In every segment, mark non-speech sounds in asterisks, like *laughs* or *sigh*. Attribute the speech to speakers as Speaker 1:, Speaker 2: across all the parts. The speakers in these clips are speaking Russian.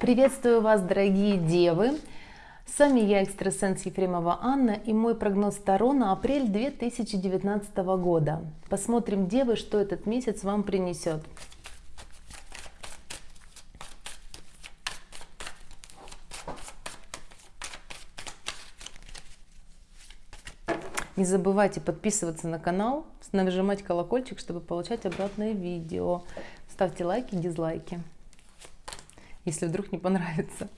Speaker 1: Приветствую вас, дорогие девы! С вами я, экстрасенс Ефремова Анна, и мой прогноз Таро на апрель 2019 года. Посмотрим, девы, что этот месяц вам принесет. Не забывайте подписываться на канал, нажимать колокольчик, чтобы получать обратное видео. Ставьте лайки, дизлайки если вдруг не понравится.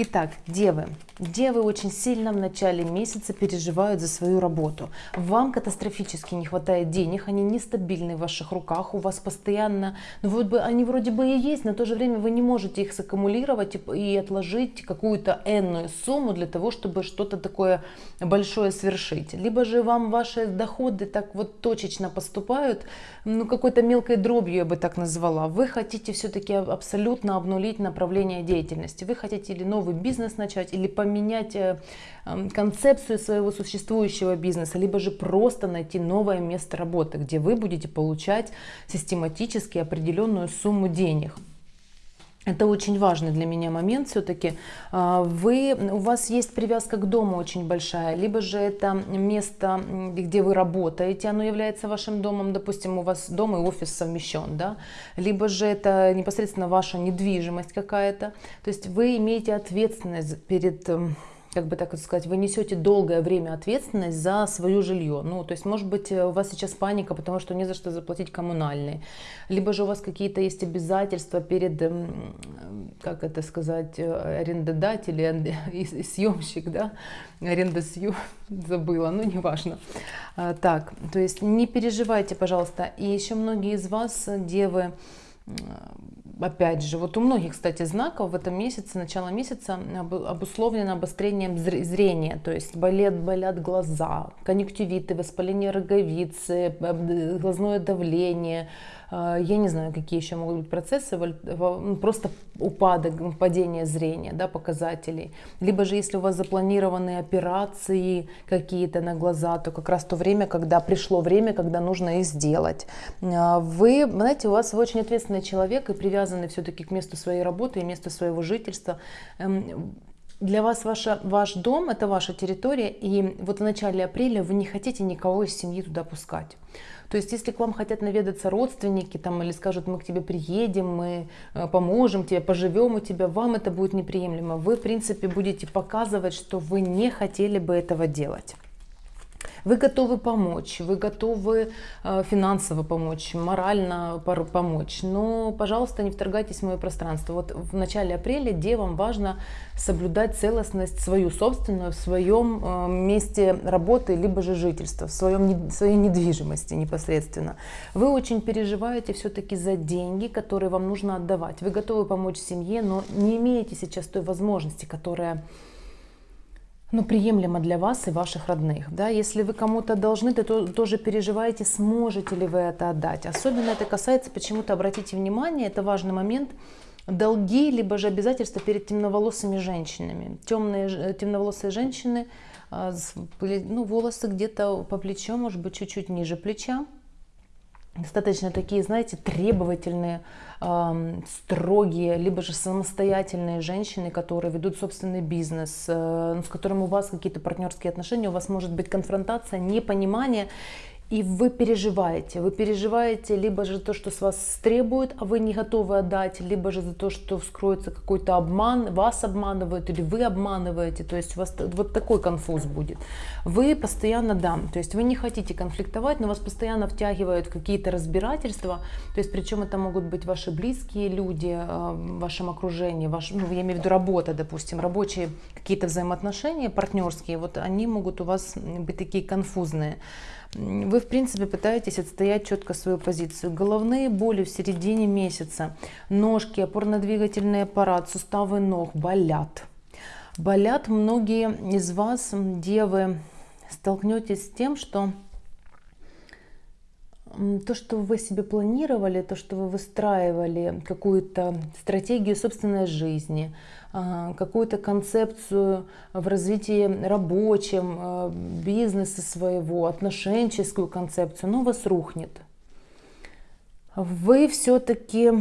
Speaker 1: Итак, девы. Девы очень сильно в начале месяца переживают за свою работу. Вам катастрофически не хватает денег, они нестабильны в ваших руках, у вас постоянно, ну вот бы они вроде бы и есть, но в то же время вы не можете их саккумулировать и отложить какую-то энную сумму для того, чтобы что-то такое большое свершить. Либо же вам ваши доходы так вот точечно поступают, ну какой-то мелкой дробью я бы так назвала. Вы хотите все-таки абсолютно обнулить направление деятельности. Вы хотите или новый бизнес начать, или поменять э, эм, концепцию своего существующего бизнеса, либо же просто найти новое место работы, где вы будете получать систематически определенную сумму денег. Это очень важный для меня момент все-таки. А, вы, у вас есть привязка к дому очень большая, либо же это место, где вы работаете, оно является вашим домом, допустим, у вас дом и офис совмещен, да? либо же это непосредственно ваша недвижимость какая-то. То есть вы имеете ответственность перед эм, как бы так сказать, вы несете долгое время ответственность за свое жилье. Ну, то есть, может быть, у вас сейчас паника, потому что не за что заплатить коммунальные. Либо же у вас какие-то есть обязательства перед, как это сказать, арендодатель и, и съемщик, да, арендосъем, *laughs* забыла, ну, неважно. А, так, то есть, не переживайте, пожалуйста. И еще многие из вас, девы, опять же, вот у многих, кстати, знаков в этом месяце, начало месяца обусловлено обострением зрения, то есть болят, болят глаза, конъюнктивиты, воспаление роговицы, глазное давление, я не знаю, какие еще могут быть процессы, ну, просто упадок, падение зрения, да, показателей. Либо же, если у вас запланированы операции какие-то на глаза, то как раз то время, когда пришло время, когда нужно их сделать. А, вы, знаете, у вас вы очень ответственный человек и привязаны все-таки к месту своей работы и месту своего жительства эм, для вас ваша, ваш дом – это ваша территория, и вот в начале апреля вы не хотите никого из семьи туда пускать. То есть, если к вам хотят наведаться родственники там, или скажут, мы к тебе приедем, мы э, поможем тебе, поживем у тебя, вам это будет неприемлемо. Вы, в принципе, будете показывать, что вы не хотели бы этого делать. Вы готовы помочь, вы готовы э, финансово помочь, морально помочь, но, пожалуйста, не вторгайтесь в мое пространство. Вот в начале апреля девам важно соблюдать целостность свою собственную в своем э, месте работы, либо же жительства, в своем, своей недвижимости непосредственно. Вы очень переживаете все-таки за деньги, которые вам нужно отдавать. Вы готовы помочь семье, но не имеете сейчас той возможности, которая ну, приемлемо для вас и ваших родных. Да? Если вы кому-то должны, то, то тоже переживаете, сможете ли вы это отдать. Особенно это касается, почему-то обратите внимание, это важный момент, долги, либо же обязательства перед темноволосыми женщинами. Темные, э, темноволосые женщины, а, ну, волосы где-то по плечу, может быть, чуть-чуть ниже плеча, достаточно такие, знаете, требовательные, э, строгие, либо же самостоятельные женщины, которые ведут собственный бизнес, э, с которым у вас какие-то партнерские отношения, у вас может быть конфронтация, непонимание, и вы переживаете. Вы переживаете либо же то, что с вас требуют, а вы не готовы отдать, либо же за то, что вскроется какой-то обман, вас обманывают или вы обманываете. То есть у вас вот такой конфуз будет. Вы постоянно, да, то есть вы не хотите конфликтовать, но вас постоянно втягивают в какие-то разбирательства. То есть причем это могут быть ваши близкие люди э, в вашем окружении, ваш, ну, я имею в виду работа, допустим, рабочие какие-то взаимоотношения партнерские, вот они могут у вас быть такие конфузные вы, в принципе, пытаетесь отстоять четко свою позицию. Головные боли в середине месяца, ножки, опорно-двигательный аппарат, суставы ног болят. Болят многие из вас, девы, столкнетесь с тем, что то, что вы себе планировали, то, что вы выстраивали, какую-то стратегию собственной жизни, а, какую-то концепцию в развитии рабочем, а, бизнеса своего, отношенческую концепцию, но у вас рухнет. Вы все-таки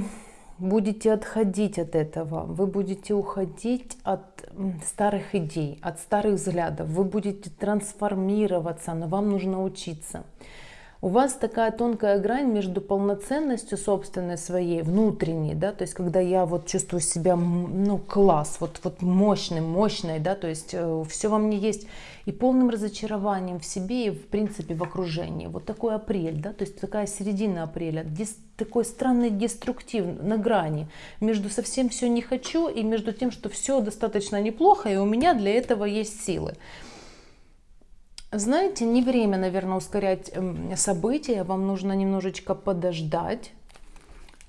Speaker 1: будете отходить от этого, вы будете уходить от старых идей, от старых взглядов, вы будете трансформироваться, но вам нужно учиться у вас такая тонкая грань между полноценностью собственной своей, внутренней, да, то есть когда я вот чувствую себя, ну, класс, вот, вот мощным, мощной, да, то есть э, все во мне есть, и полным разочарованием в себе и, в принципе, в окружении. Вот такой апрель, да, то есть такая середина апреля, такой странный деструктив на грани между совсем все не хочу и между тем, что все достаточно неплохо, и у меня для этого есть силы. Знаете, не время, наверное, ускорять эм, события, вам нужно немножечко подождать,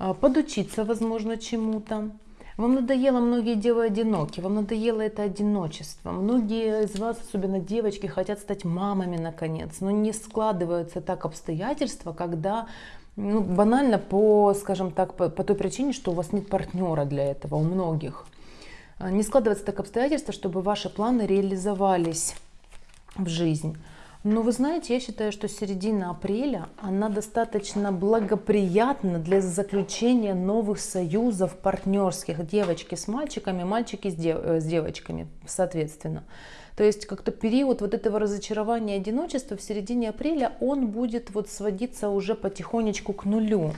Speaker 1: а, подучиться, возможно, чему-то. Вам надоело, многие девы одиноки, вам надоело это одиночество. Многие из вас, особенно девочки, хотят стать мамами наконец, но не складываются так обстоятельства, когда ну, банально по, скажем так, по, по той причине, что у вас нет партнера для этого, у многих. А, не складывается так обстоятельства, чтобы ваши планы реализовались в жизнь. Но вы знаете, я считаю, что середина апреля, она достаточно благоприятна для заключения новых союзов партнерских. Девочки с мальчиками, мальчики с, дев, э, с девочками, соответственно. То есть как-то период вот этого разочарования и одиночества в середине апреля, он будет вот сводиться уже потихонечку к нулю.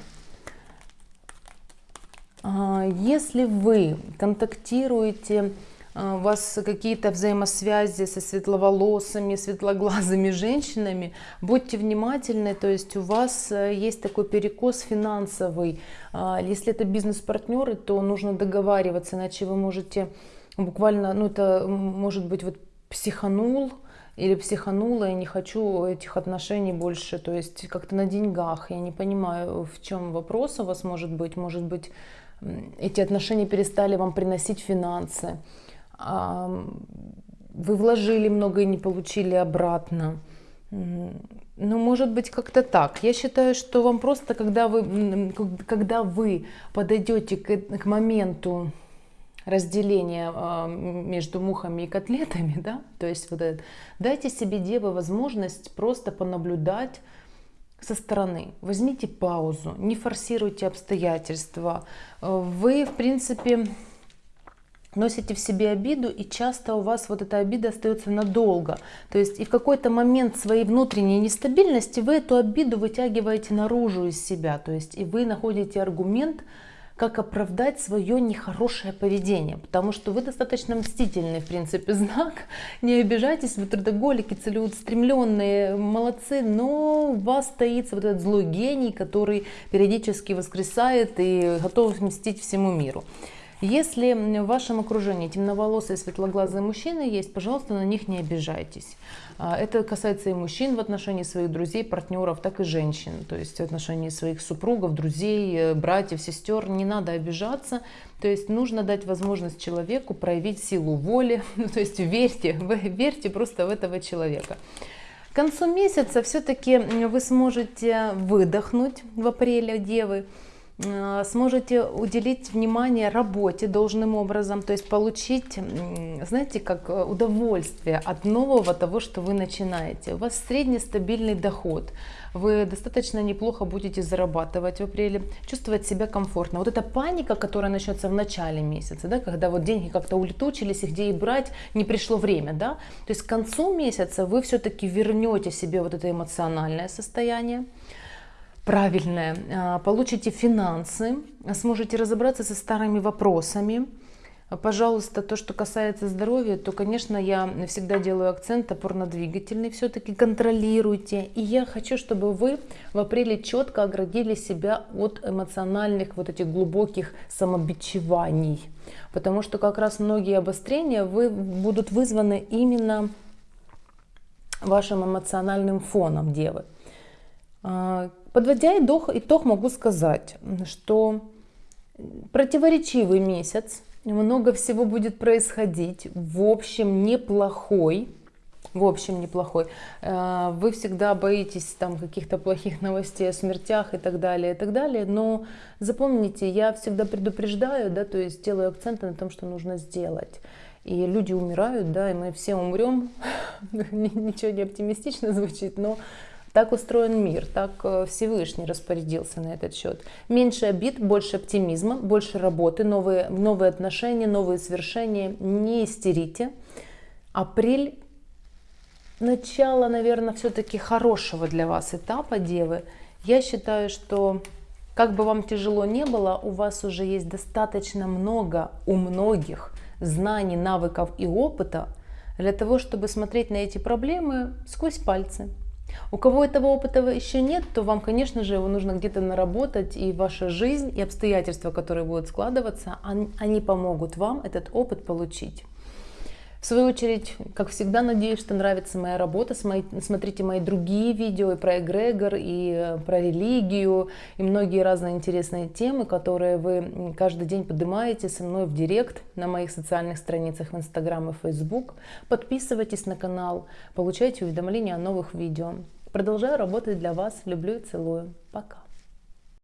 Speaker 1: А, если вы контактируете у вас какие-то взаимосвязи со светловолосыми, светлоглазыми *laughs* женщинами, будьте внимательны, то есть у вас э, есть такой перекос финансовый. А, если это бизнес-партнеры, то нужно договариваться, иначе вы можете буквально, ну это может быть вот психанул, или психанула, я не хочу этих отношений больше, то есть как-то на деньгах. Я не понимаю, в чем вопрос у вас может быть. Может быть, эти отношения перестали вам приносить финансы вы вложили много и не получили обратно. Ну, может быть, как-то так. Я считаю, что вам просто, когда вы, когда вы подойдете к, к моменту разделения э, между мухами и котлетами, *laughs* да, то есть вот это, дайте себе, девы, возможность просто понаблюдать со стороны. Возьмите паузу, не форсируйте обстоятельства. Вы, в принципе, носите в себе обиду, и часто у вас вот эта обида остается надолго. То есть и в какой-то момент своей внутренней нестабильности вы эту обиду вытягиваете наружу из себя. То есть и вы находите аргумент, как оправдать свое нехорошее поведение, потому что вы достаточно мстительный, в принципе, *laughs* знак. Не обижайтесь, вы трудоголики, целеустремленные, молодцы, но у вас таится вот этот злой гений, который периодически воскресает и готов мстить всему миру. Если в вашем окружении темноволосые светлоглазые мужчины есть, пожалуйста, на них не обижайтесь. А, это касается и мужчин в отношении своих друзей, партнеров, так и женщин. То есть в отношении своих супругов, друзей, э, братьев, сестер. Не надо обижаться. То есть нужно дать возможность человеку проявить силу воли. *laughs* Ну, то есть верьте, *laughs* верьте просто в этого человека. К концу месяца все-таки вы сможете выдохнуть в апреле, девы. Э, сможете уделить внимание работе должным образом, то есть получить, знаете, как э, удовольствие от нового того, что вы начинаете. У вас среднестабильный доход, вы достаточно неплохо будете зарабатывать в апреле, чувствовать себя комфортно. Вот эта паника, которая начнется в начале месяца, да, когда вот деньги как-то улетучились, и где их брать, не пришло время, да, то есть к концу месяца вы все-таки вернете себе вот это эмоциональное состояние, правильное, а, получите финансы, сможете разобраться со старыми вопросами. Пожалуйста, то, что касается здоровья, то, конечно, я всегда делаю акцент опорно-двигательный, все-таки контролируйте. И я хочу, чтобы вы в апреле четко оградили себя от эмоциональных вот этих глубоких самобичеваний. Потому что как раз многие обострения вы, будут вызваны именно вашим эмоциональным фоном девы. Подводя итог могу сказать, что противоречивый месяц, много всего будет происходить, в общем неплохой, в общем неплохой. Э, вы всегда боитесь там каких-то плохих новостей о смертях и так далее, и так далее, но запомните, я всегда предупреждаю, да, то есть делаю акценты на том, что нужно сделать. И люди умирают, да, и мы все умрем, *laughs* ничего не оптимистично звучит, но Так устроен мир, так э, Всевышний распорядился на этот счет. Меньше обид, больше оптимизма, больше работы, новые, новые отношения, новые свершения. Не истерите. Апрель начало, наверное, все-таки хорошего для вас этапа Девы. Я считаю, что как бы вам тяжело не было, у вас уже есть достаточно много у многих знаний, навыков и опыта для того, чтобы смотреть на эти проблемы сквозь пальцы. У кого этого опыта еще нет, то вам, конечно же, его нужно где-то наработать, и ваша жизнь, и обстоятельства, которые будут складываться, они помогут вам этот опыт получить. В свою очередь, как всегда, надеюсь, что нравится моя работа. Смотрите мои другие видео и про эгрегор, и э, про религию, и многие разные интересные темы, которые вы каждый день поднимаете со мной в директ на моих социальных страницах в Инстаграм и Фейсбук. Подписывайтесь на канал, получайте уведомления о новых видео. Продолжаю работать для вас. Люблю и целую. Пока.